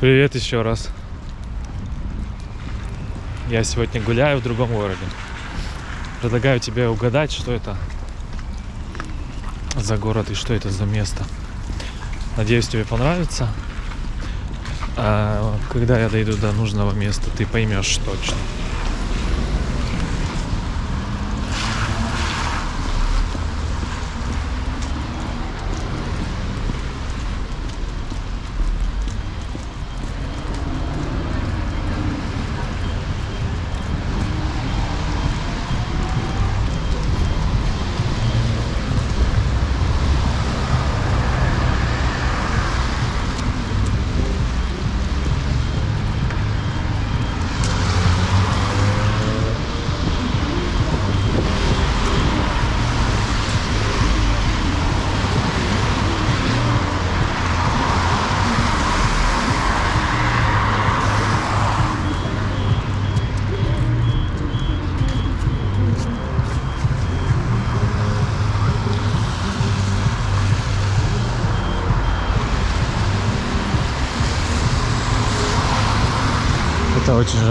Привет еще раз. Я сегодня гуляю в другом городе. Предлагаю тебе угадать, что это за город и что это за место. Надеюсь, тебе понравится. А когда я дойду до нужного места, ты поймешь точно.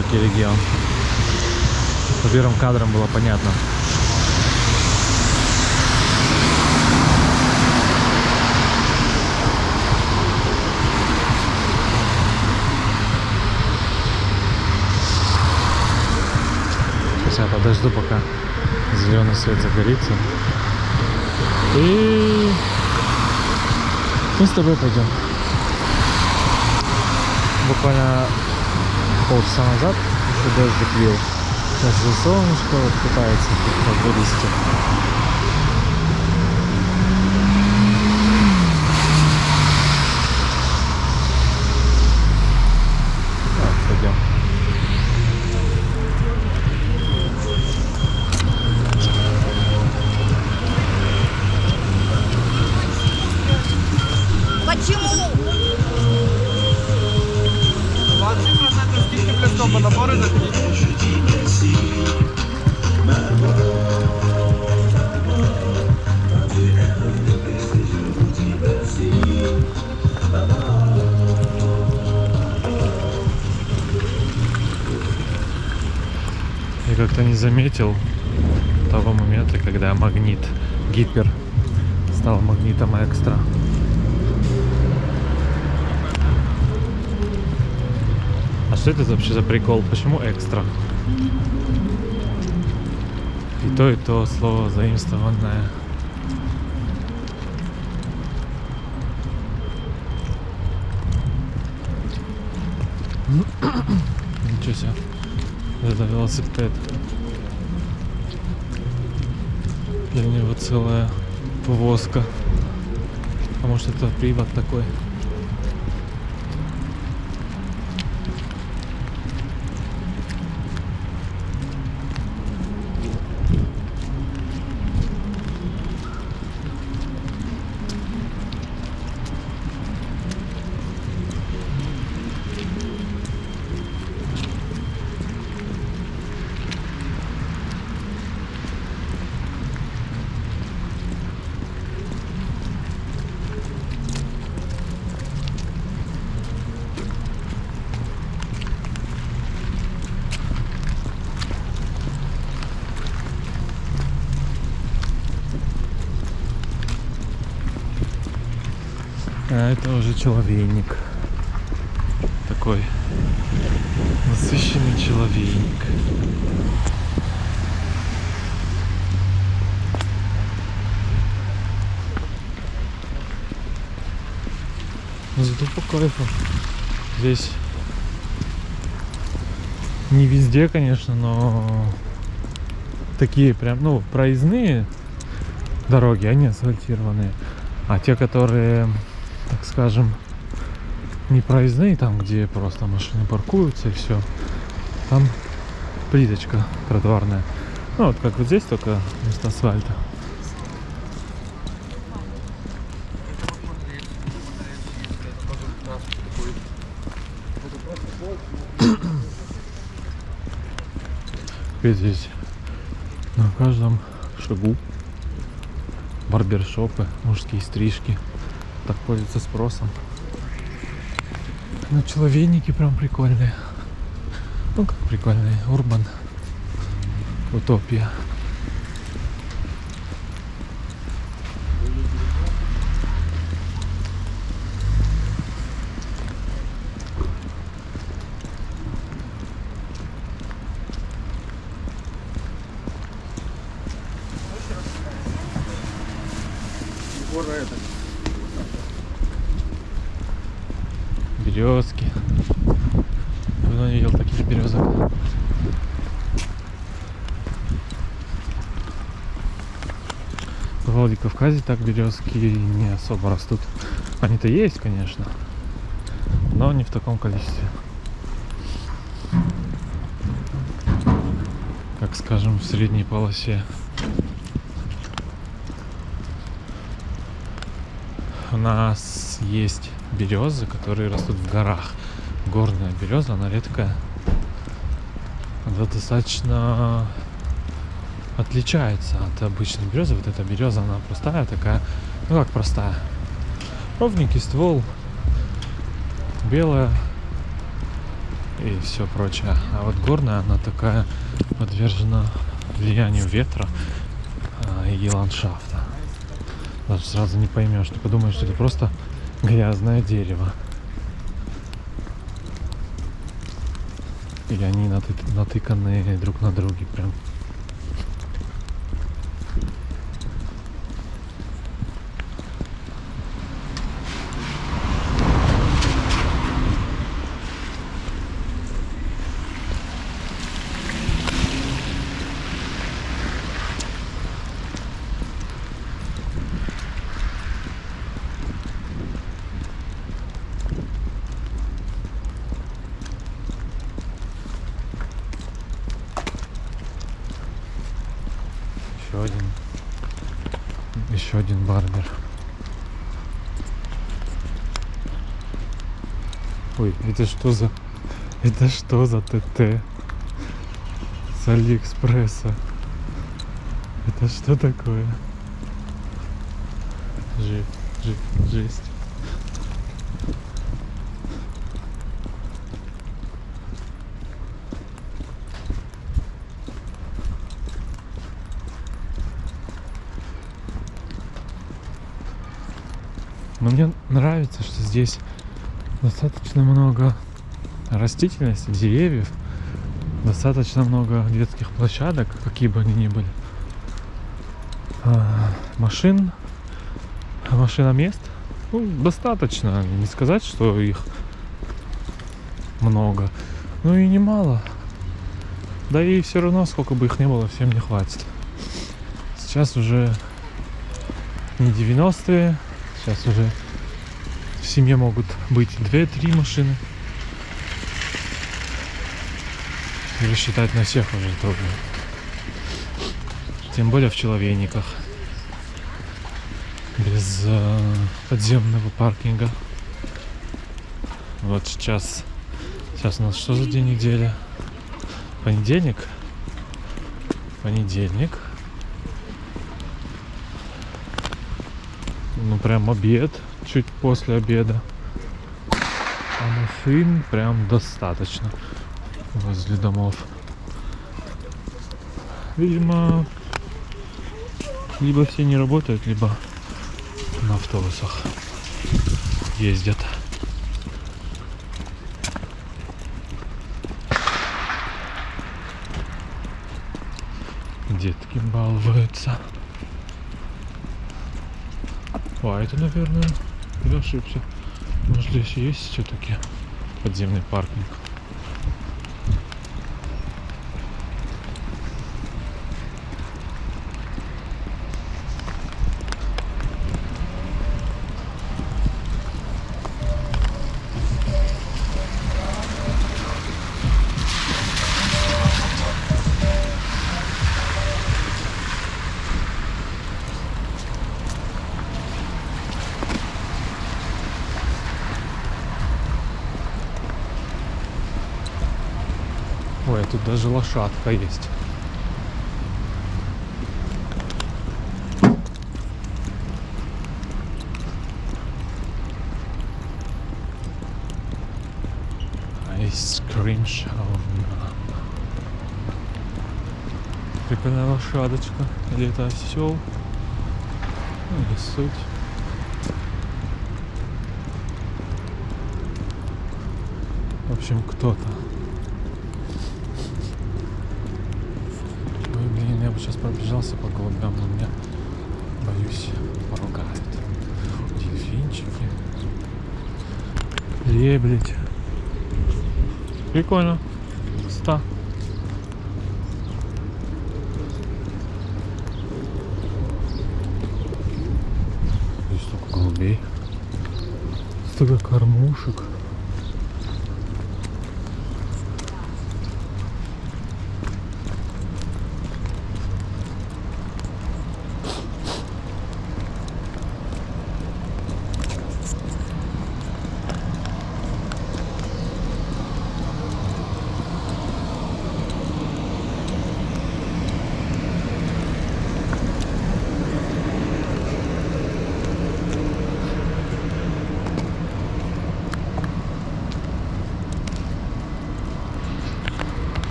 Жаркий регион. По первым кадрам было понятно. Сейчас я подожду, пока зеленый свет загорится. И мы с тобой пойдем. Буквально полчаса назад еще дождик лил. Сейчас же солнышко вот пытается вылезти. Гипер стал магнитом экстра. А что это вообще за прикол? Почему экстра? И то, и то слово заимствованное. Ничего себе. Это велосипед. Для него целая повозка. А может это привод такой? А это уже человейник. Такой насыщенный человейник. Но зато по кайфу. Здесь не везде, конечно, но такие прям, ну, проездные дороги, они асфальтированные. А те, которые, так скажем, не проездные, там, где просто машины паркуются и все, там плиточка тротуарная. Ну, вот как вот здесь, только вместо асфальта. Ведь здесь на каждом шагу барбершопы, мужские стрижки. Так пользуются спросом. ну человейники прям прикольные. Ну как прикольные, урбан. Утопия. Егора это. Березки. Давно не видел таких березок. В Владикавказе так березки не особо растут. Они-то есть, конечно, но не в таком количестве. Как скажем, в средней полосе. У нас есть березы, которые растут в горах. Горная береза, она редкая. Она достаточно отличается от обычной березы. Вот эта береза, она простая такая. Ну как простая? Ровненький ствол, белая и все прочее. А вот горная, она такая подвержена влиянию ветра а, и ландшафта. Даже сразу не поймешь, ты подумаешь, что это просто грязное дерево. И они наты- натыканы друг на друге прям. Еще один. Еще один барбер. Ой, это что за... Это что за ТТ? С Алиэкспресса. Это что такое? Жесть, жесть, жесть. Но мне нравится, что здесь достаточно много растительности, деревьев, достаточно много детских площадок, какие бы они ни были. А, машин, машиномест, ну, достаточно. Не сказать, что их много, ну и немало. Да и все равно, сколько бы их не было, всем не хватит. Сейчас уже не 90-е, сейчас уже семье могут быть 2-3 машины. И рассчитать на всех уже трудно. Тем более в человейниках. Без э, подземного паркинга. Вот сейчас. Сейчас у нас что за день недели? Понедельник. Понедельник. Ну прям обед. Чуть после обеда. А машин прям достаточно возле домов. Видимо, либо все не работают, либо на автобусах ездят. Детки балуются. А это, наверное, я ошибся. Может, здесь есть все-таки подземный паркинг? Даже лошадка есть. айскрим шаурма. Прикольная лошадочка. Или это осел? Ну, или суть. В общем, кто-то. Ой, блин, я бы сейчас пробежался по голубям, но меня, боюсь, поругают. Дельфинчики. Лебедь. Прикольно. Ста. Здесь столько голубей. Столько кормушек.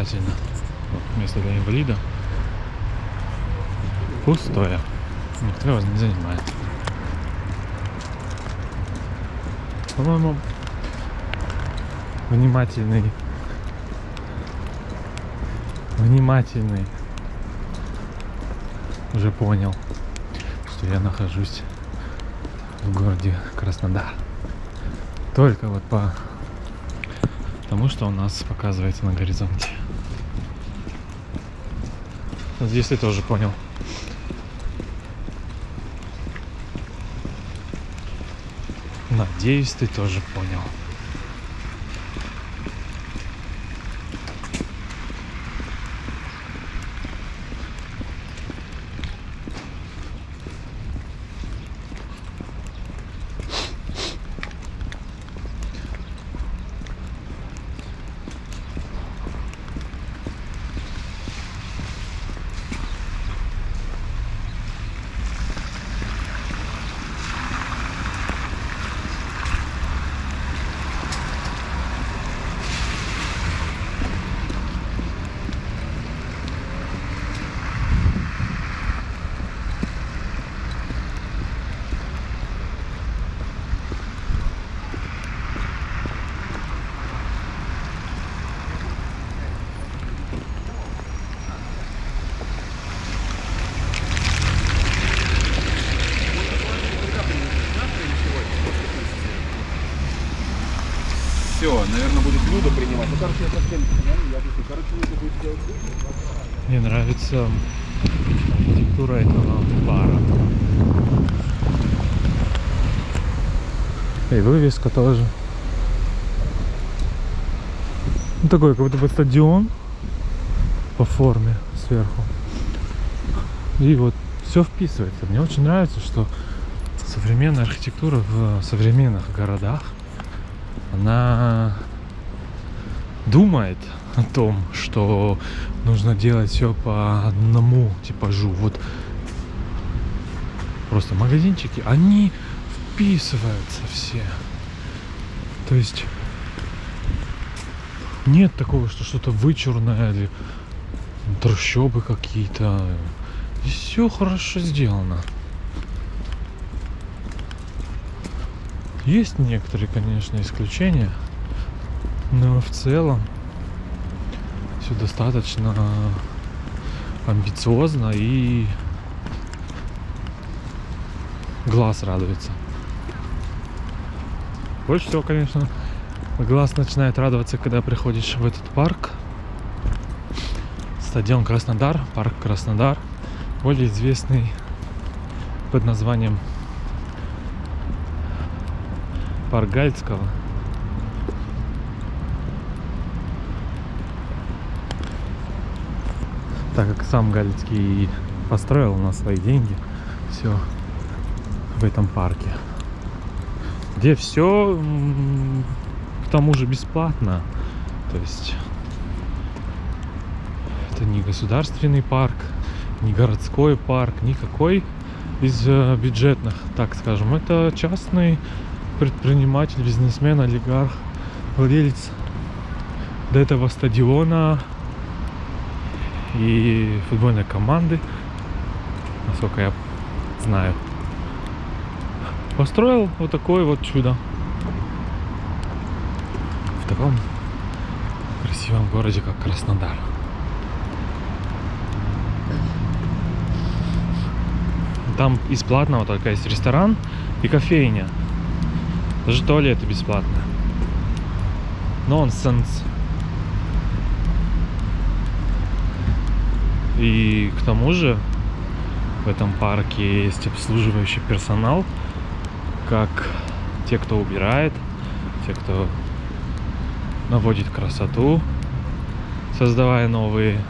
Показательно. Вот место для инвалида. Пустое. Никто его не занимает. По-моему, внимательный, внимательный уже понял, что я нахожусь в городе Краснодар. Только вот по тому, что у нас показывается на горизонте. Здесь ты тоже понял. Надеюсь, ты тоже понял. Все, наверное, будет блюдо принимать. Ну, короче, я совсем не знаю, я тут, короче, нужно будет сделать Мне нравится архитектура этого бара. И вывеска тоже. Ну, такой, как будто бы стадион по форме сверху. И вот все вписывается. Мне очень нравится, что современная архитектура в современных городах, она думает о том, что нужно делать все по одному типажу. Вот просто магазинчики, они вписываются все. То есть нет такого, что что-то вычурное или трущобы какие-то. Все хорошо сделано. Есть некоторые, конечно, исключения, но в целом все достаточно амбициозно и глаз радуется. Больше всего, конечно, глаз начинает радоваться, когда приходишь в этот парк. Стадион Краснодар, парк Краснодар, более известный под названием парк Гальцкого. Так как сам Галицкий построил на свои деньги все в этом парке. Где все к тому же бесплатно. То есть это не государственный парк, не городской парк, никакой из э, бюджетных, так скажем. Это частный предприниматель, бизнесмен, олигарх, владелец до этого стадиона и футбольной команды, насколько я знаю. Построил вот такое вот чудо. В таком красивом городе, как Краснодар. Там из платного только есть ресторан и кофейня. Даже туалеты бесплатные. Нонсенс. И к тому же в этом парке есть обслуживающий персонал, как те, кто убирает, те, кто наводит красоту, создавая новые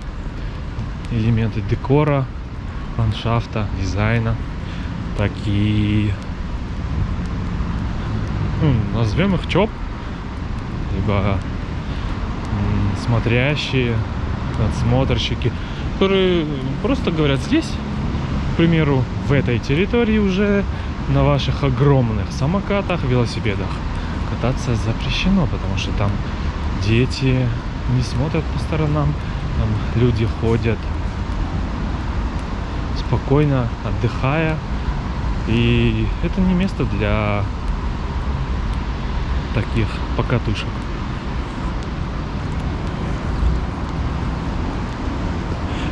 элементы декора, ландшафта, дизайна, так и ну, назовем их ЧОП, либо смотрящие, надсмотрщики, которые просто говорят здесь, к примеру, в этой территории уже на ваших огромных самокатах, велосипедах кататься запрещено, потому что там дети не смотрят по сторонам, там люди ходят спокойно, отдыхая. И это не место для таких покатушек.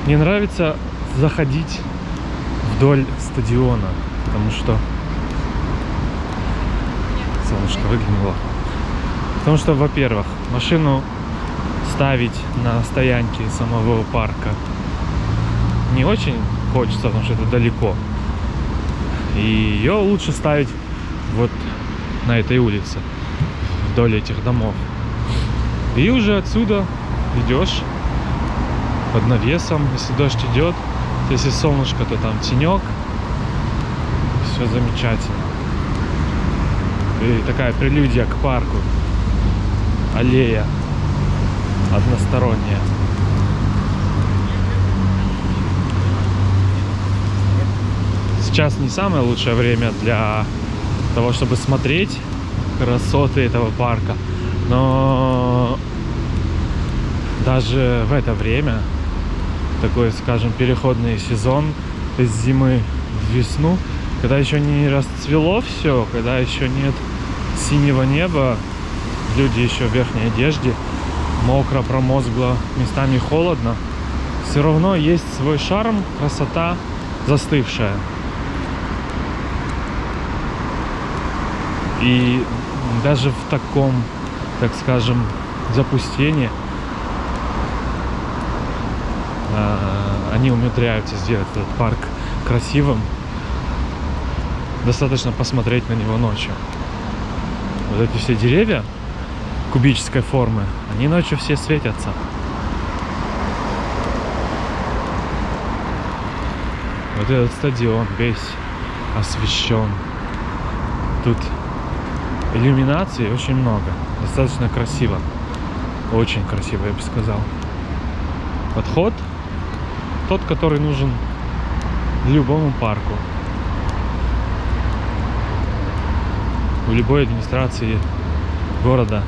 Мне нравится заходить вдоль стадиона, потому что солнышко выглянуло. Потому что, во-первых, машину ставить на стоянке самого парка не очень хочется, потому что это далеко. И ее лучше ставить вот на этой улице, вдоль этих домов. И уже отсюда идешь под навесом, если дождь идет, если солнышко, то там тенек. Все замечательно. И такая прелюдия к парку. Аллея односторонняя. Сейчас не самое лучшее время для того, чтобы смотреть красоты этого парка. Но даже в это время, такой, скажем, переходный сезон из зимы в весну, когда еще не расцвело все, когда еще нет синего неба, люди еще в верхней одежде, мокро, промозгло, местами холодно, все равно есть свой шарм, красота застывшая. И даже в таком, так скажем, запустении они умудряются сделать этот парк красивым. Достаточно посмотреть на него ночью. Вот эти все деревья кубической формы, они ночью все светятся. Вот этот стадион весь освещен. Тут иллюминации очень много. Достаточно красиво. Очень красиво, я бы сказал. Подход тот, который нужен любому парку. У любой администрации города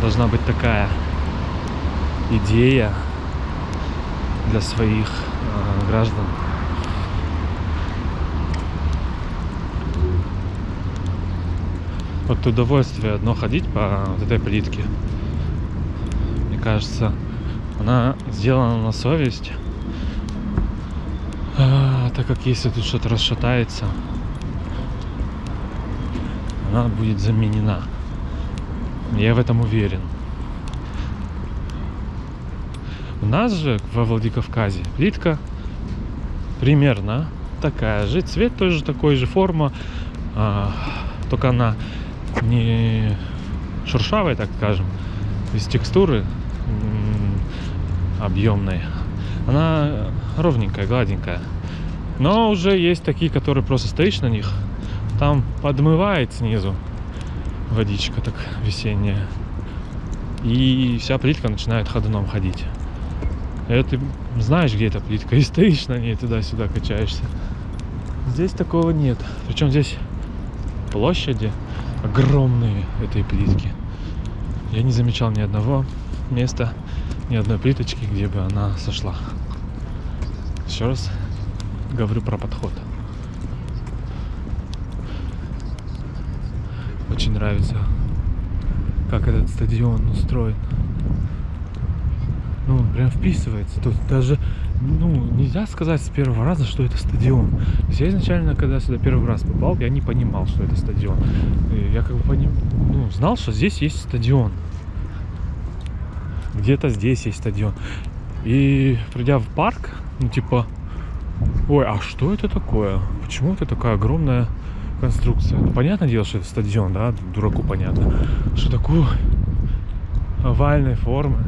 должна быть такая идея для своих э, граждан. Вот удовольствие одно ходить по вот этой плитке. Мне кажется, она сделана на совесть. Как если тут что-то расшатается, она будет заменена. Я в этом уверен. У нас же во Владикавказе плитка примерно такая же. Цвет тоже такой же, форма. А, только она не шершавая, так скажем, из текстуры объемной. Она ровненькая, гладенькая. Но уже есть такие, которые просто стоишь на них, там подмывает снизу водичка так весенняя. И вся плитка начинает ходуном ходить. И ты знаешь, где эта плитка, и стоишь на ней туда-сюда качаешься. Здесь такого нет. Причем здесь площади огромные этой плитки. Я не замечал ни одного места, ни одной плиточки, где бы она сошла. Еще раз говорю про подход. Очень нравится, как этот стадион устроен. Ну, прям вписывается. Тут даже, ну, нельзя сказать с первого раза, что это стадион. То есть я изначально, когда сюда первый раз попал, я не понимал, что это стадион. Я как бы поним... ну, знал, что здесь есть стадион. Где-то здесь есть стадион. И придя в парк, ну, типа, ой, а что это такое? Почему это такая огромная конструкция? Ну, понятное дело, что это стадион, да, дураку понятно. Что такую овальной формы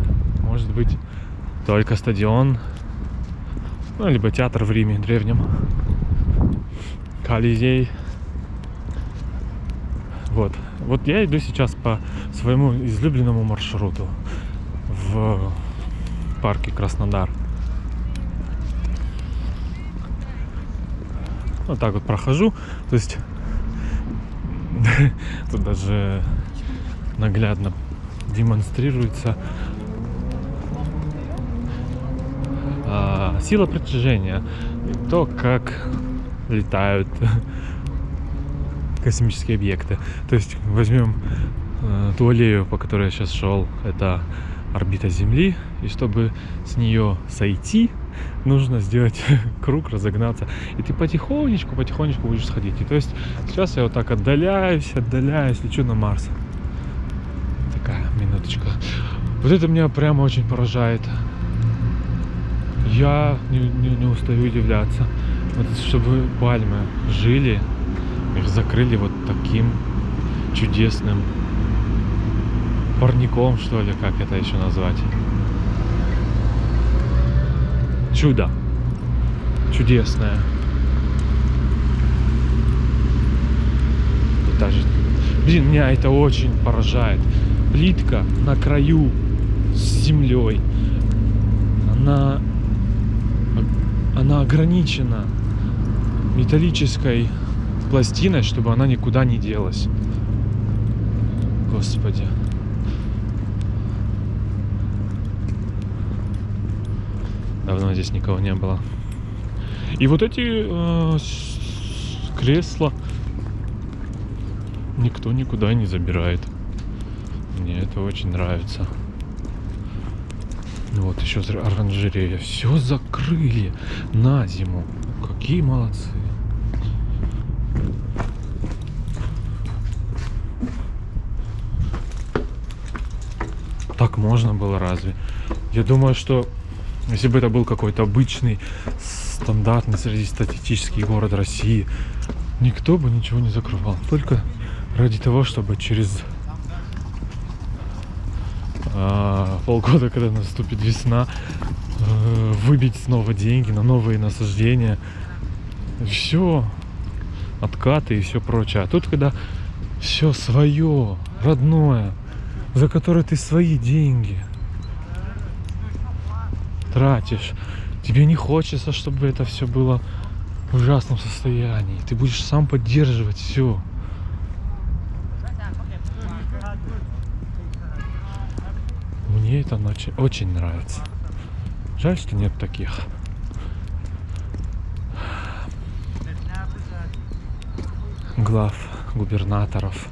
может быть только стадион, ну, либо театр в Риме древнем, Колизей. Вот. Вот я иду сейчас по своему излюбленному маршруту в парке Краснодар. Вот так вот прохожу. То есть тут даже наглядно демонстрируется а, сила притяжения. То, как летают космические объекты. То есть возьмем э, ту аллею, по которой я сейчас шел, это орбита Земли, и чтобы с нее сойти, нужно сделать круг, разогнаться. И ты потихонечку, потихонечку будешь сходить. И то есть сейчас я вот так отдаляюсь, отдаляюсь, лечу на Марс. Такая минуточка. Вот это меня прямо очень поражает. Я не, не, не устаю удивляться. Вот чтобы пальмы жили, их закрыли вот таким чудесным парником, что ли, как это еще назвать. Чудо. Чудесное. Даже... Блин, меня это очень поражает. Плитка на краю с землей. Она... Она ограничена металлической пластиной, чтобы она никуда не делась. Господи. Давно здесь никого не было. И вот эти э, кресла никто никуда не забирает. Мне это очень нравится. Вот еще оранжерея. Все закрыли на зиму. Какие молодцы. Так можно было разве? Я думаю, что если бы это был какой-то обычный, стандартный среднестатистический город России, никто бы ничего не закрывал. Только ради того, чтобы через а, полгода, когда наступит весна, а, выбить снова деньги на новые насаждения. Все, откаты и все прочее. А тут, когда все свое, родное, за которое ты свои деньги – тратишь. Тебе не хочется, чтобы это все было в ужасном состоянии. Ты будешь сам поддерживать все. Мне это очень, очень нравится. Жаль, что нет таких. глав, губернаторов,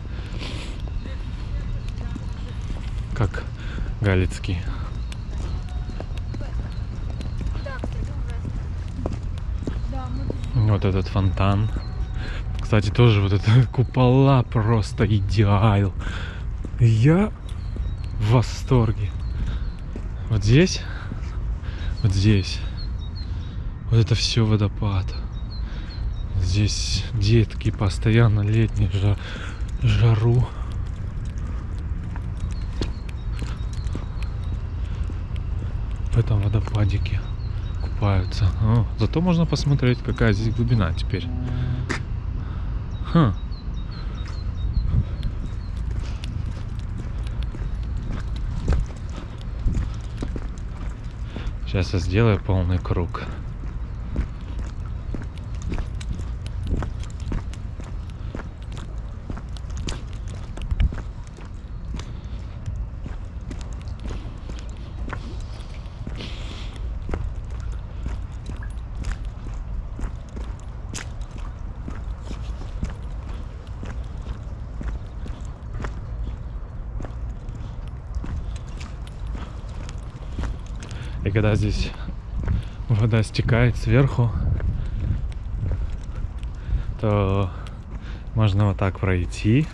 как Галицкий. Вот этот фонтан. Кстати, тоже вот это купола просто идеал. Я в восторге. Вот здесь, вот здесь, вот это все водопад. Здесь детки постоянно летние жар, жару. В этом водопадике купаются. О, зато можно посмотреть, какая здесь глубина теперь. Хм. Сейчас я сделаю полный круг. И когда здесь вода стекает сверху, то можно вот так пройти,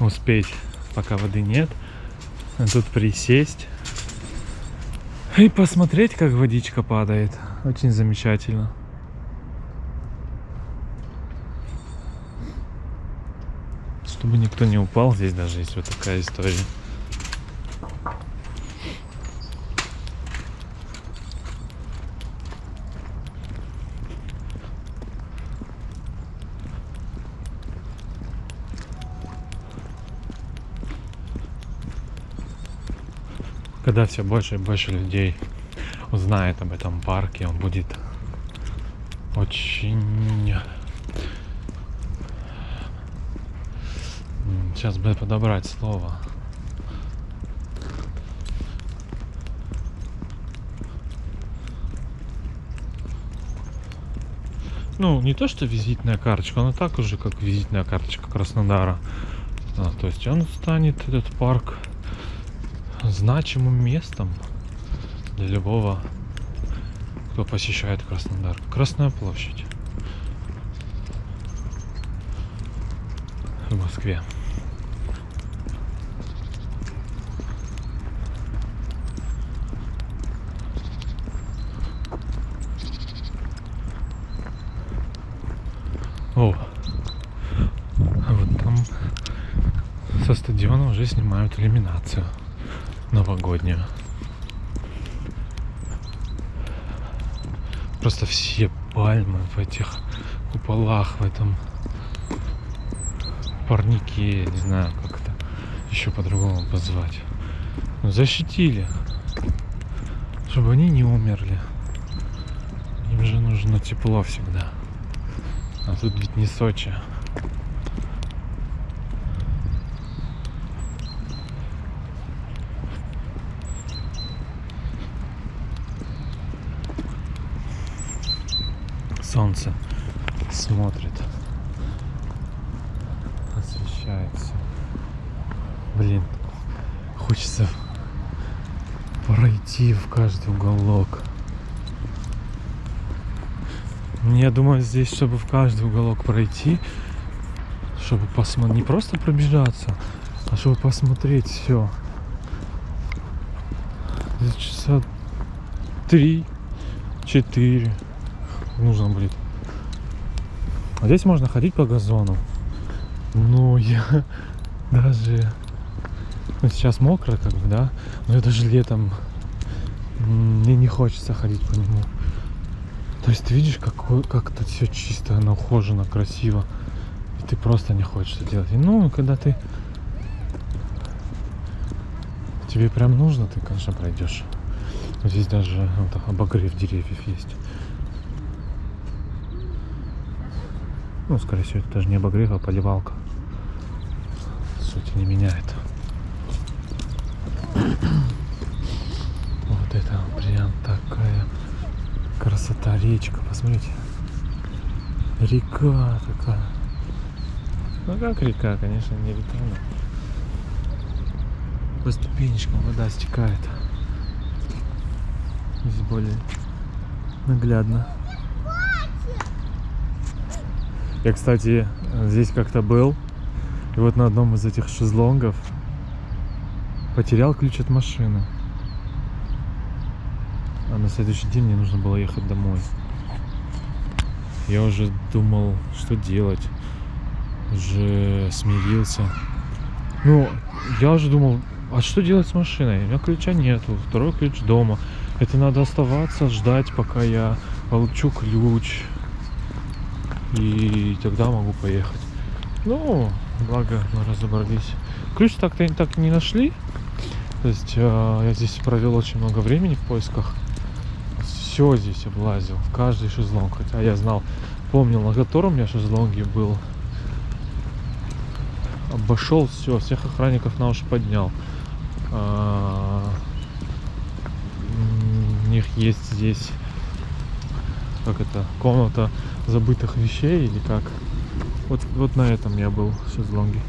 успеть, пока воды нет, а тут присесть и посмотреть, как водичка падает. Очень замечательно. Чтобы никто не упал, здесь даже есть вот такая история. Когда все больше и больше людей узнает об этом парке, он будет очень... Сейчас бы подобрать слово. Ну, не то, что визитная карточка, она так уже, как визитная карточка Краснодара. А, то есть он станет, этот парк, значимым местом для любого, кто посещает Краснодар. Красная площадь в Москве. О, вот там со стадиона уже снимают иллюминацию новогоднюю. Просто все пальмы в этих куполах, в этом парнике, не знаю, как это еще по-другому позвать. Защитили, чтобы они не умерли. Им же нужно тепло всегда. А тут ведь не Сочи. Солнце смотрит. Освещается. Блин, хочется пройти в каждый уголок. Я думаю, здесь, чтобы в каждый уголок пройти, чтобы посмотреть, не просто пробежаться, а чтобы посмотреть все. Часа три, четыре нужно будет. А здесь можно ходить по газону. Но я даже... Ну, сейчас мокро, как бы, да? Но я даже летом... Мне не хочется ходить по нему. То есть ты видишь, какой, как тут все чисто, оно ухожено, красиво. И ты просто не хочешь это делать. И, ну, когда ты... Тебе прям нужно, ты, конечно, пройдешь. Здесь даже вот, обогрев деревьев есть. Ну, скорее всего, это даже не обогрев, а поливалка. Суть не меняет. Вот это прям такая красота речка. Посмотрите. Река такая. Ну как река, конечно, не но по ступенечкам вода стекает. Здесь более наглядно. Я, кстати, здесь как-то был. И вот на одном из этих шезлонгов потерял ключ от машины. А на следующий день мне нужно было ехать домой. Я уже думал, что делать. Уже смирился. Ну, я уже думал, а что делать с машиной? У меня ключа нету, второй ключ дома. Это надо оставаться, ждать, пока я получу ключ. И тогда могу поехать. Ну, благо мы разобрались. Ключ так-то так не нашли. То есть э, я здесь провел очень много времени в поисках. Все здесь облазил, в каждый шезлонг. Хотя я знал, помнил, на котором я шезлонге был. Обошел все, всех охранников на уши поднял. М, У них есть здесь, как это, комната забытых вещей или как. Вот, вот на этом я был в шезлонге.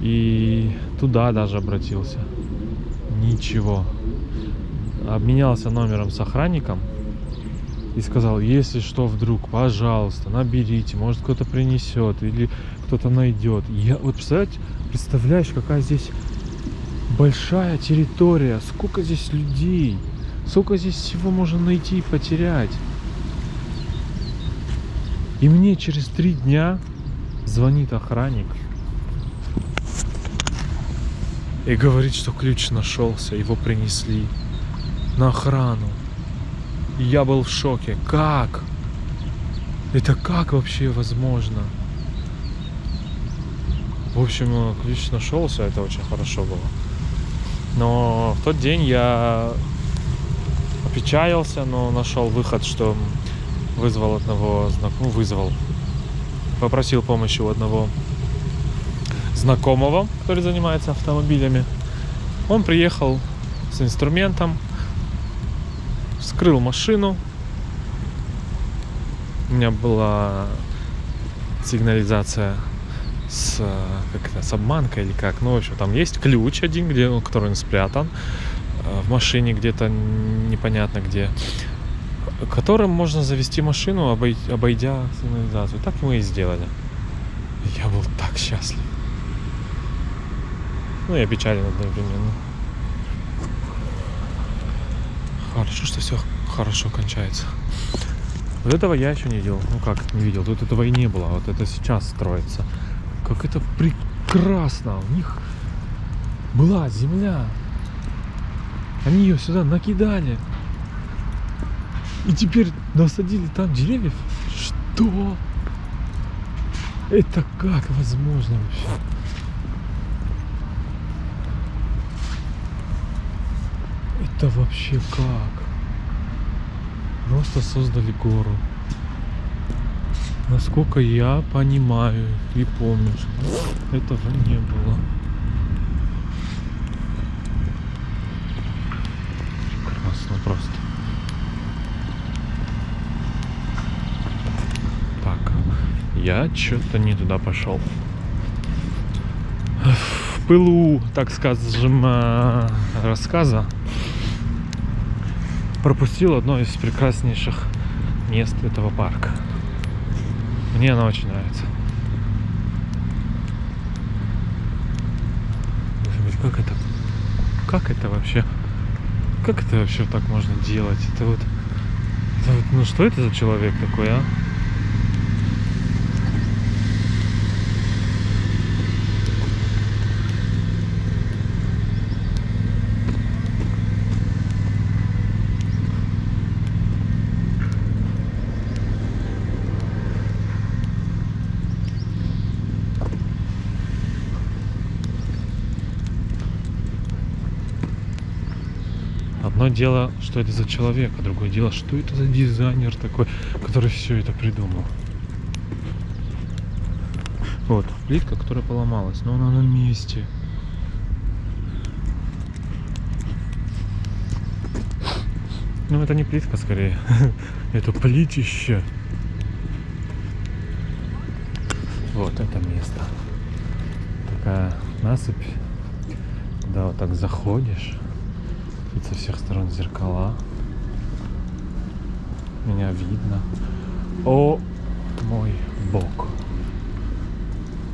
И туда даже обратился. Ничего. Обменялся номером с охранником и сказал, если что вдруг, пожалуйста, наберите, может кто-то принесет или кто-то найдет. Я вот представляете, представляешь, какая здесь большая территория, сколько здесь людей, сколько здесь всего можно найти и потерять. И мне через три дня звонит охранник и говорит, что ключ нашелся, его принесли на охрану. И я был в шоке. Как? Это как вообще возможно? В общем, ключ нашелся, это очень хорошо было. Но в тот день я опечалился, но нашел выход, что вызвал одного знакомого, ну, вызвал, попросил помощи у одного знакомого, который занимается автомобилями. Он приехал с инструментом, вскрыл машину. У меня была сигнализация с, как это, с обманкой или как. Ну, в общем, там есть ключ один, где, ну, который он спрятан э, в машине где-то непонятно где, которым можно завести машину, обой- обойдя сигнализацию. Так мы и сделали. Я был так счастлив. Ну и опечален одновременно. Хорошо, что все хорошо кончается. Вот этого я еще не видел. Ну как не видел? Тут этого и не было. Вот это сейчас строится. Как это прекрасно. У них была земля. Они ее сюда накидали. И теперь насадили там деревьев. Что? Это как возможно вообще? Это вообще как? Просто создали гору. Насколько я понимаю и помню, что этого не было. Прекрасно просто. Так, я что-то не туда пошел. В пылу, так скажем, э, рассказа пропустил одно из прекраснейших мест этого парка. Мне она очень нравится. Как это? Как это вообще? Как это вообще так можно делать? Это вот, это вот ну что это за человек такой, а? Одно дело, что это за человек, а другое дело, что это за дизайнер такой, который все это придумал. Вот, плитка, которая поломалась, но она на месте. Ну, это не плитка, скорее. это плитище. Вот это место. Такая насыпь. Да, вот так заходишь. Тут со всех сторон зеркала. Меня видно. О мой бог.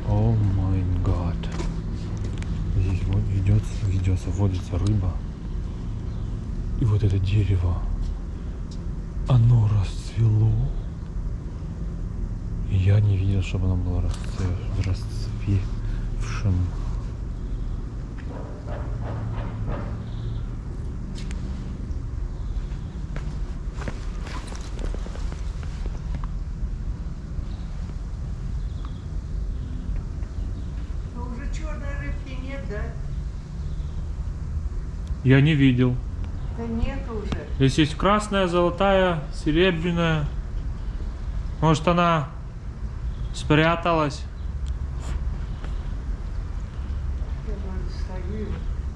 О мой гад. Здесь вот ведется, ведется, водится рыба. И вот это дерево. Оно расцвело. Я не видел, чтобы оно было расцве- расцвевшим. Я не видел. Да нет уже. Здесь есть красная, золотая, серебряная. Может она спряталась?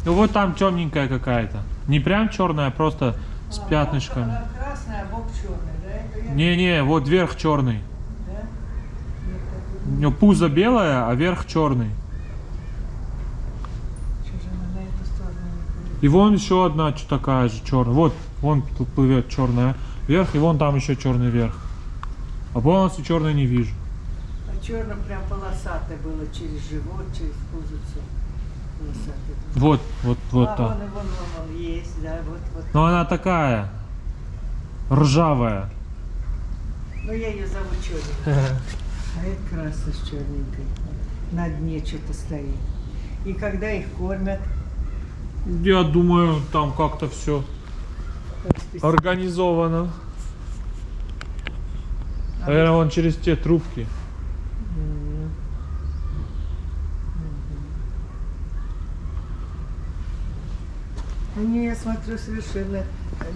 Ну вот там темненькая какая-то. Не прям черная, а просто с А, пятнышками. Она красная, а бок черный, да? Я- Не-не, вот верх черный. Да? Нет, У это нее пузо белое, а верх черный. что же она на эту сторону не пойдет? И вон еще одна такая же черная. Вот, вон тут плывет черная верх, и вон там еще черный верх. А полностью черной не вижу. А черный прям полосатый было через живот, через пузицу. Полосатый. Вот, вот, вот а, там. вон, вон, вон, вон, есть, да, вот, вот. Но она такая ржавая. Ну, я ее зову черненькой. А это красная с черненькой. На дне что-то стоит. И когда их кормят, Я думаю, там как-то все организовано. Наверное, вон через те трубки. Они, я смотрю, совершенно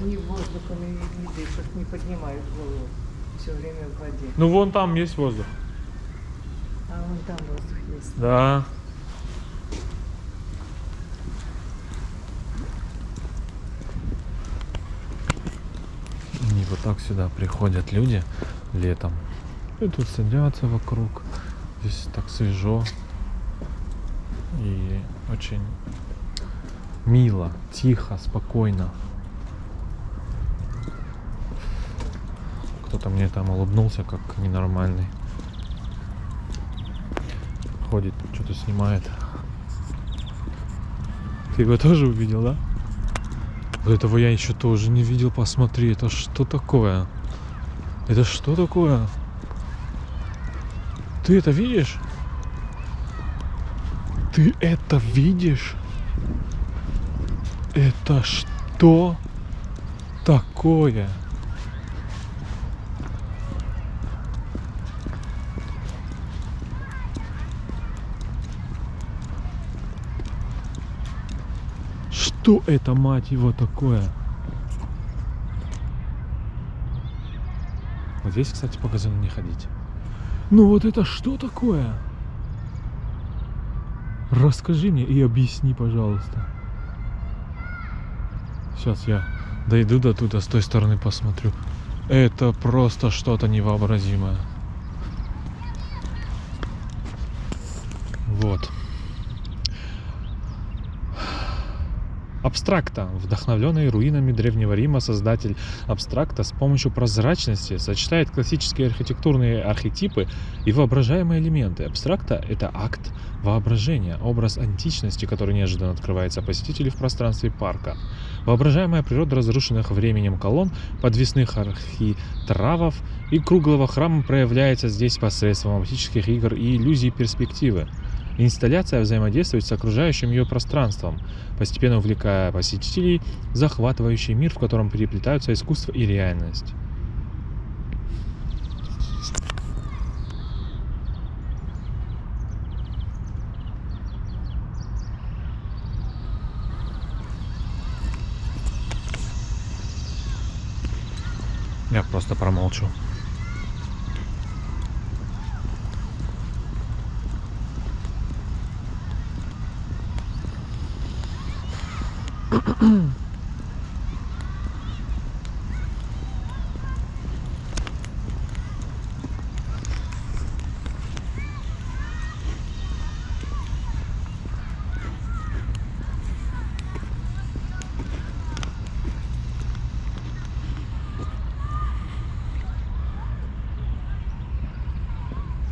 ни воздухом не, не дышат, не поднимают голову. Все время в воде. Ну вон там есть воздух. А вон там воздух есть. Да. И вот так сюда приходят люди летом. И тут садятся вокруг. Здесь так свежо. И очень мило, тихо, спокойно. Кто-то мне там улыбнулся, как ненормальный. Ходит, что-то снимает. Ты его тоже увидел, да? Вот этого я еще тоже не видел. Посмотри, это что такое? Это что такое? Ты это видишь? Ты это видишь? Это что такое? Что это, мать его, такое? Вот здесь, кстати, по газону не ходить. Ну вот это что такое? Расскажи мне и объясни, пожалуйста. Сейчас я дойду до туда, с той стороны посмотрю. Это просто что-то невообразимое. Вот. Абстракта. Вдохновленный руинами Древнего Рима создатель абстракта с помощью прозрачности сочетает классические архитектурные архетипы и воображаемые элементы. Абстракта — это акт воображения, образ античности, который неожиданно открывается посетителю в пространстве парка. Воображаемая природа разрушенных временем колонн, подвесных архитравов и круглого храма проявляется здесь посредством оптических игр и иллюзий перспективы. Инсталляция взаимодействует с окружающим ее пространством, постепенно увлекая посетителей в захватывающий мир, в котором переплетаются искусство и реальность. Я просто промолчу.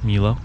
Мило.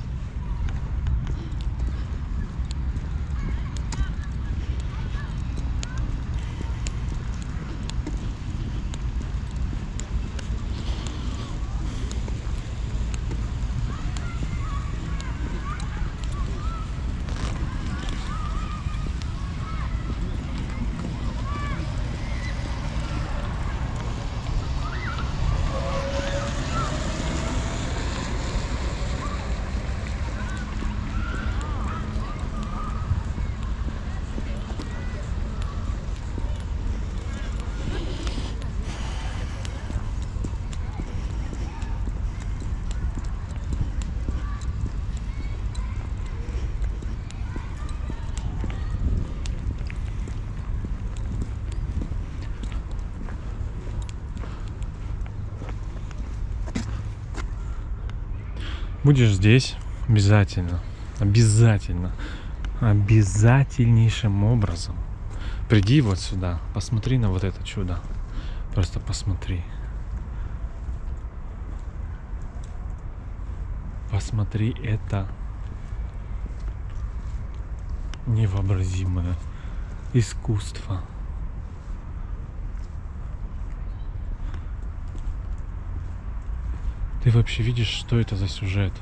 Будешь здесь обязательно, обязательно, обязательнейшим образом. Приди вот сюда, посмотри на вот это чудо. Просто посмотри. Посмотри это невообразимое искусство. Ты вообще видишь, что это за сюжет?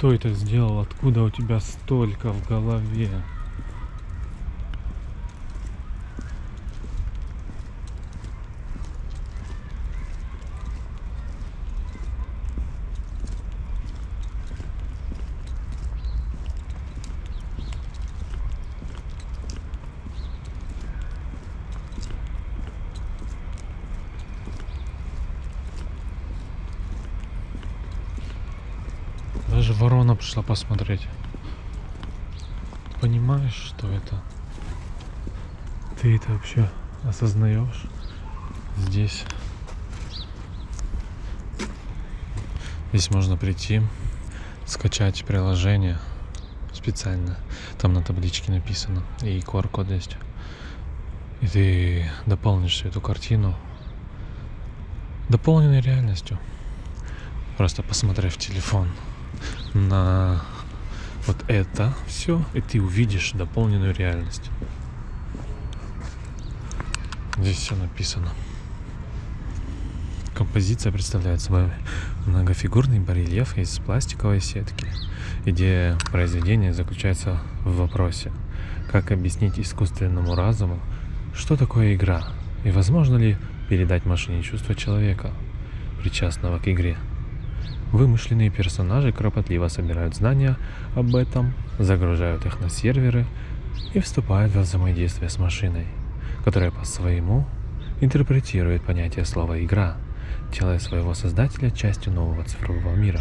Кто это сделал? Откуда у тебя столько в голове? Даже пришла посмотреть. Понимаешь, что это? Ты это вообще осознаешь? Здесь. Здесь можно прийти, скачать приложение специально. Там на табличке написано. И QR-код есть. И ты дополнишь эту картину дополненной реальностью. Просто посмотрев телефон на вот это все, и ты увидишь дополненную реальность. Здесь все написано. Композиция представляет собой многофигурный барельеф из пластиковой сетки. Идея произведения заключается в вопросе, как объяснить искусственному разуму, что такое игра, и возможно ли передать машине чувства человека, причастного к игре. Вымышленные персонажи кропотливо собирают знания об этом, загружают их на серверы и вступают во взаимодействие с машиной, которая по-своему интерпретирует понятие слова «игра», делая своего создателя частью нового цифрового мира.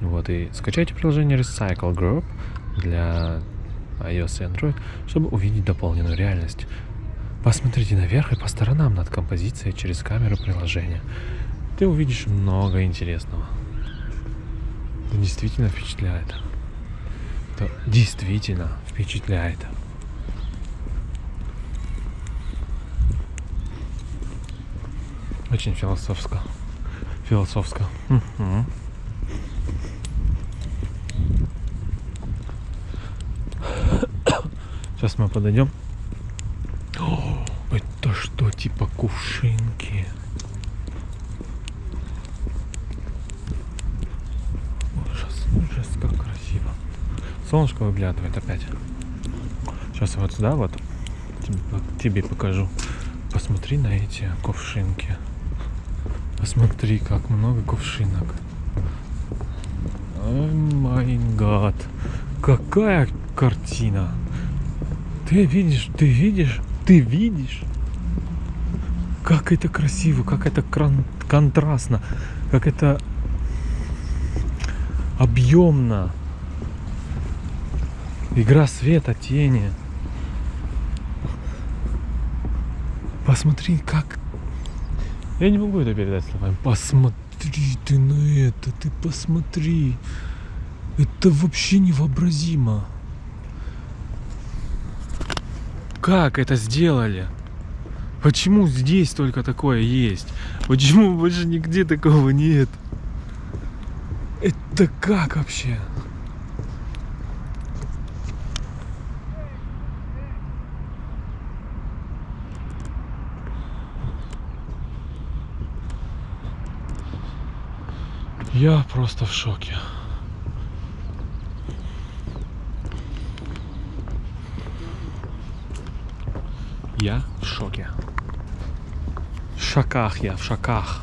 Вот и скачайте приложение Recycle Group для iOS и Android, чтобы увидеть дополненную реальность. Посмотрите наверх и по сторонам над композицией через камеру приложения. Ты увидишь много интересного. Это действительно впечатляет. Это действительно впечатляет. Очень философско. Философско. Сейчас мы подойдем. О, это что, типа кувшинки? Ужас, ужас, как красиво. Солнышко выглядывает опять. Сейчас вот сюда вот тебе, покажу. Посмотри на эти кувшинки. Посмотри, как много кувшинок. О май гад. Какая картина. Ты видишь, ты видишь, ты видишь. Как это красиво, как это контрастно, как это объемно. Игра света, тени. Посмотри, как... Я не могу это передать словами. Посмотри ты на это, ты посмотри. Это вообще невообразимо. Как это сделали? Почему здесь только такое есть? Почему больше нигде такого нет? Это как вообще? Я просто в шоке. Я в шоке. В шаках я, в шаках.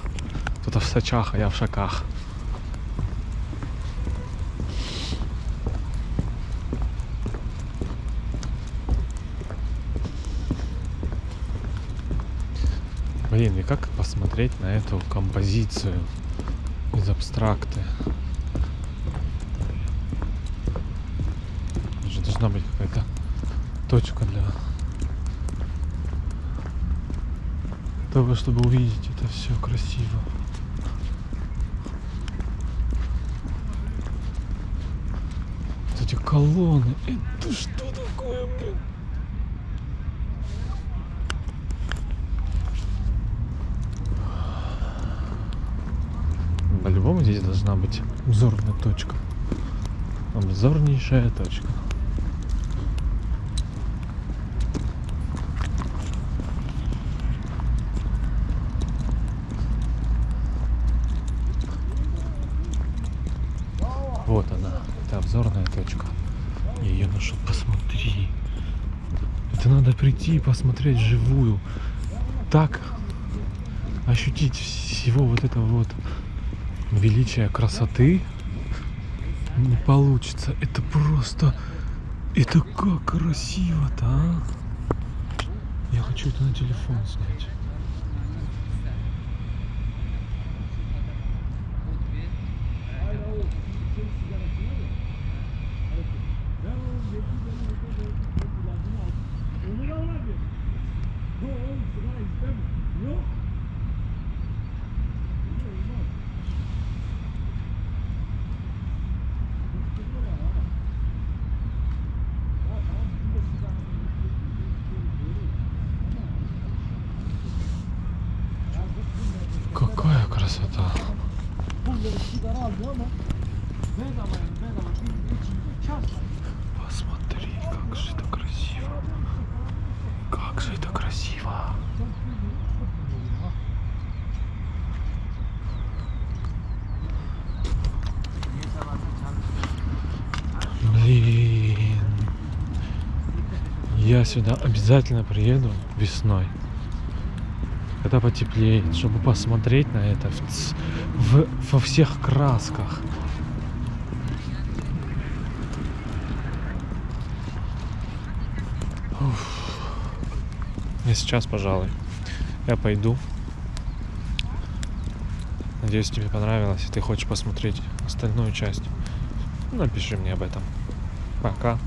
Кто-то в сачах, а я в шаках. Блин, и как посмотреть на эту композицию? Абстракты? Же должна быть какая-то точка для того, чтобы увидеть это все красиво. Эти колонны, это что такое, блин? По-любому здесь должна быть обзорная точка. Обзорнейшая точка. Вот она, это обзорная точка. Ее нашел, посмотри. Это надо прийти и посмотреть живую. Так ощутить всего вот этого вот величия красоты не получится. Это просто... Это как красиво-то, а? Я хочу это на телефон снять. Какая красота. Посмотри, как же это красиво. Как же это красиво. Блин. Я сюда обязательно приеду весной. Когда потеплеет, чтобы посмотреть на это в в- во всех красках. Уф. Я сейчас, пожалуй, я пойду. Надеюсь, тебе понравилось, и ты хочешь посмотреть остальную часть. Напиши мне об этом. Пока.